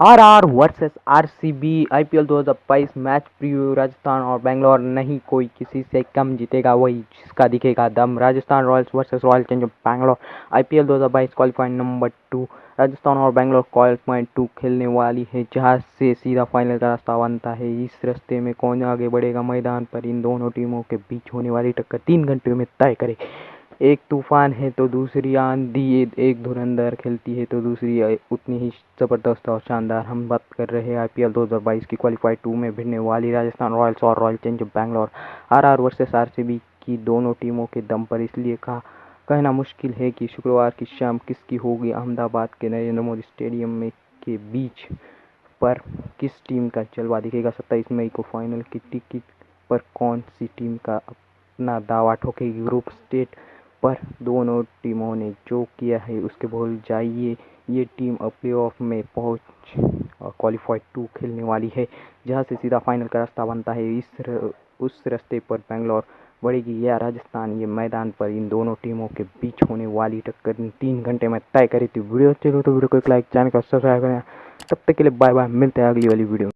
R R versus R C B I P L दो हज़ार बाईस मैच प्रीव्यू, राजस्थान और बेंगलोर। नहीं, कोई किसी से कम जीतेगा वही जिसका दिखेगा दम। Rajasthan Royals versus Royal Challenger Bangalore. I P L दो हज़ार बाईस क्वालिफाइंग नंबर टू। राजस्थान और बेंगलोर क्वालिफाइंग टू खेलने वाली है, जहाँ से सीधा फाइनल का रास्ता बनता है। इस रास्ते में कौन आगे बढ़ेगा? मैदान पर इन दोनों टीमों के बीच होने वाली टक्कर तीन घंटे में तय करे। एक तूफ़ान है तो दूसरी आंधी, एक धुरंधर खेलती है तो दूसरी उतनी ही ज़बरदस्त और शानदार। हम बात कर रहे हैं आईपीएल 2022 की क्वालिफाइड टू में भिड़ने वाली राजस्थान रॉयल्स और Royal Challenger Bangalore R R versus RCB की दोनों टीमों के दम पर इसलिए कहा, कहना मुश्किल है कि शुक्रवार की शाम किसकी होगी अहमदाबाद के नरेंद्र मोदी स्टेडियम में के बीच पर किस टीम का जलवा दिखेगा? सत्ताईस मई को फाइनल की टिकट पर कौन सी टीम का अपना दावा ठोकेगी? ग्रुप स्टेट पर दोनों टीमों ने जो किया है उसके भूल जाइए ये टीम अब प्ले ऑफ़ में पहुँच क्वालिफाइड टू खेलने वाली है जहाँ से सीधा फाइनल का रास्ता बनता है। इस र, उस रास्ते पर बेंगलोर बढ़ेगी या राजस्थान ये मैदान पर इन दोनों टीमों के बीच होने वाली टक्कर तीन घंटे में तय करी थी। वीडियो हो तो वीडियो को एक लाइक चैनल का सब्सक्राइब करें। तब तक के लिए बाय बाय मिलते हैं अगली वाली वीडियो